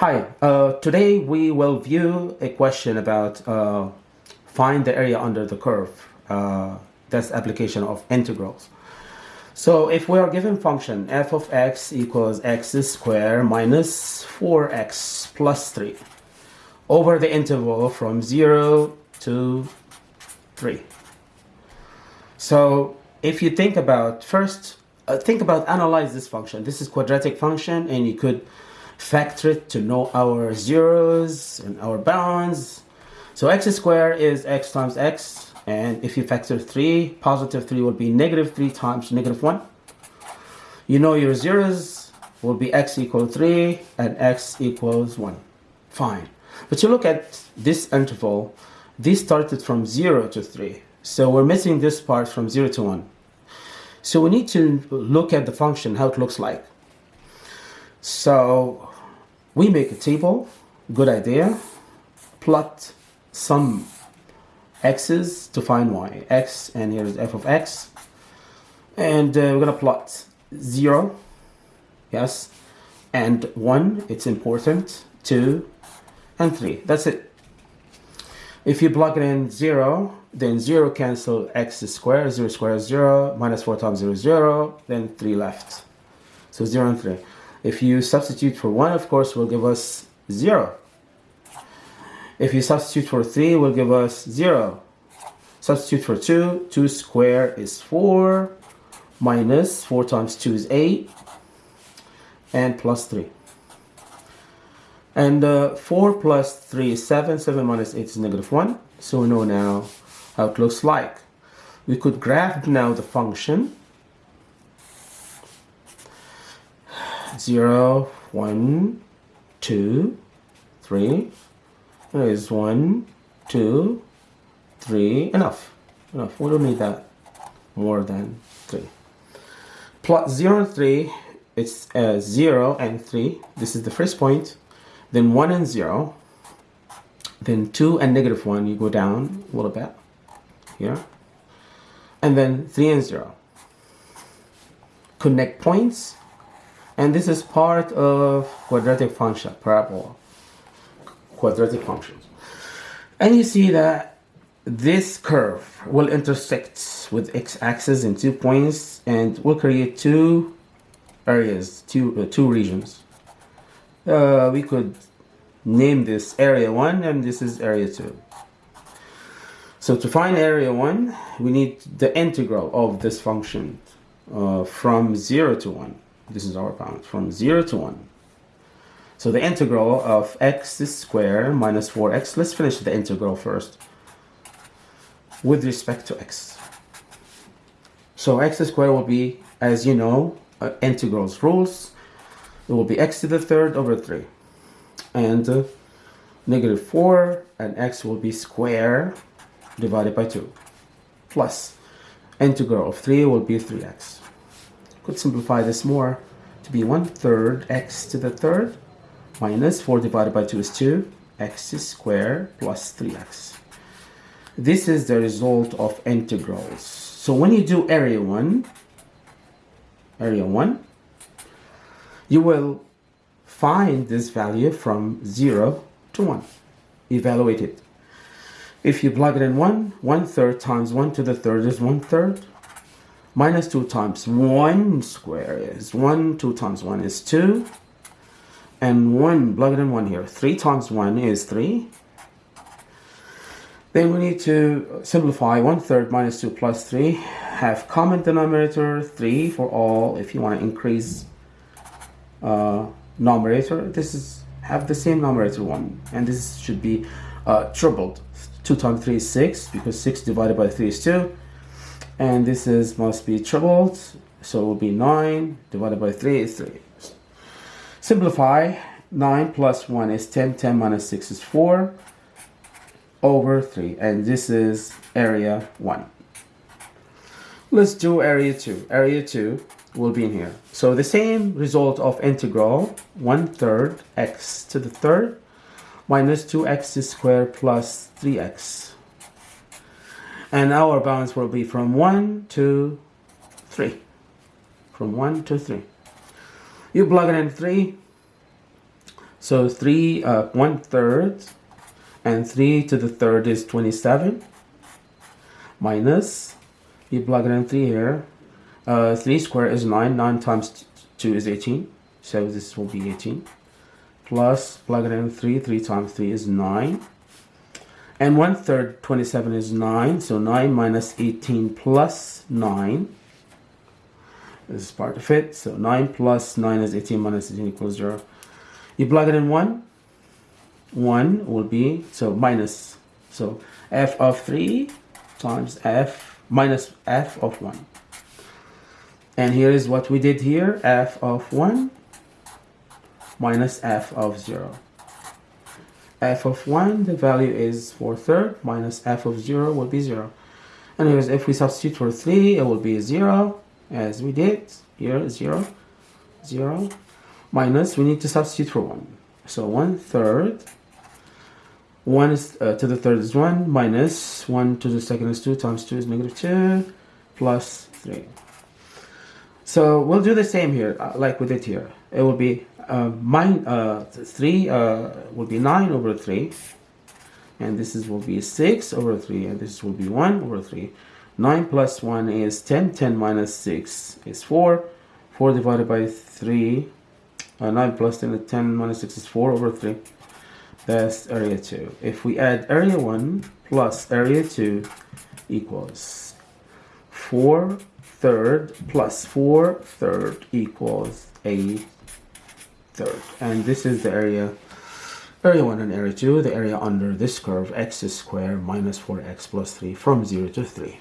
Hi, uh, today we will view a question about uh, find the area under the curve. Uh, that's application of integrals. So if we are given function f of x equals x squared minus 4x plus 3 over the interval from 0 to 3. So if you think about first, uh, think about analyze this function. This is quadratic function and you could factor it to know our zeros and our bounds. So x squared is x times x and if you factor 3, positive 3 will be negative 3 times negative 1. You know your zeros will be x equal 3 and x equals 1. Fine. But you look at this interval, this started from 0 to 3. So we're missing this part from 0 to 1. So we need to look at the function, how it looks like. So we make a table, good idea. Plot some x's to find y. x and here is f of x. And uh, we're going to plot 0, yes, and 1, it's important, 2, and 3. That's it. If you plug in 0, then 0 cancel x squared, 0 squared is 0, minus 4 times 0 is 0, then 3 left. So 0 and 3. If you substitute for 1, of course, will give us 0. If you substitute for 3, will give us 0. Substitute for 2, 2 squared is 4, minus 4 times 2 is 8, and plus 3. And uh, 4 plus 3 is 7, 7 minus 8 is negative 1. So we know now how it looks like. We could graph now the function 0, 1, 2, 3. There is 1, 2, 3. Enough. Enough. We don't need that more than 3. Plot 0 and 3, it's uh, 0 and 3. This is the first point. Then 1 and 0. Then 2 and negative 1, you go down a little bit here. And then 3 and 0. Connect points. And this is part of quadratic function, parabola. Quadratic functions. And you see that this curve will intersect with x-axis in two points and will create two areas, two, uh, two regions. Uh, we could name this area 1 and this is area 2. So to find area 1, we need the integral of this function uh, from 0 to 1. This is our bound, from 0 to 1. So the integral of x squared minus 4x, let's finish the integral first with respect to x. So x squared will be, as you know, uh, integrals rules. It will be x to the third over 3. And uh, negative 4 and x will be square divided by 2 plus integral of 3 will be 3x. Could simplify this more to be 1 third x to the third minus 4 divided by 2 is 2 x squared plus 3x. This is the result of integrals. So when you do area 1, area 1, you will find this value from 0 to 1. Evaluate it. If you plug it in 1, 1 third times 1 to the third is 1 third. Minus 2 times 1 square is 1. 2 times 1 is 2. And 1, plug it in 1 here. 3 times 1 is 3. Then we need to simplify 1 third minus 2 plus 3. Have common denominator 3 for all. If you want to increase uh, numerator, this is have the same numerator 1. And this should be uh, tripled. 2 times 3 is 6 because 6 divided by 3 is 2 and this is must be tripled so it will be 9 divided by 3 is 3 simplify 9 plus 1 is 10 10 minus 6 is 4 over 3 and this is area 1 let's do area 2 area 2 will be in here. So the same result of integral 1 third x to the third minus 2x squared plus 3x. And our bounds will be from 1 to 3. From 1 to 3. You plug it in 3. So 3, uh, 1 third, and 3 to the third is 27, minus, you plug it in 3 here, uh, 3 squared is 9, 9 times 2 is 18, so this will be 18, plus, plug it in 3, 3 times 3 is 9, and 1 third 27 is 9, so 9 minus 18 plus 9, this is part of it, so 9 plus 9 is 18 minus 18 equals 0. You plug it in 1, 1 will be, so minus, so f of 3 times f minus f of 1. And here is what we did here, f of 1 minus f of 0. F of 1, the value is 4 third, minus f of 0 will be 0. Anyways, if we substitute for 3, it will be 0, as we did. Here, 0, 0, minus, we need to substitute for 1. So 1 third 1 is, uh, to the third is 1 minus 1 to the second is 2 times 2 is negative 2 plus 3. So we'll do the same here uh, like we did here. It will be uh, uh, 3 uh, will be 9 over 3 and this is will be 6 over 3 and this will be 1 over 3. 9 plus 1 is 10, 10 minus 6 is 4, 4 divided by 3, uh, 9 plus 10, 10 minus 6 is 4 over 3 that's area 2. If we add area 1 plus area 2 equals 4 third plus 4 third equals a third. And this is the area, area 1 and area 2, the area under this curve, x squared minus 4x plus 3 from 0 to 3.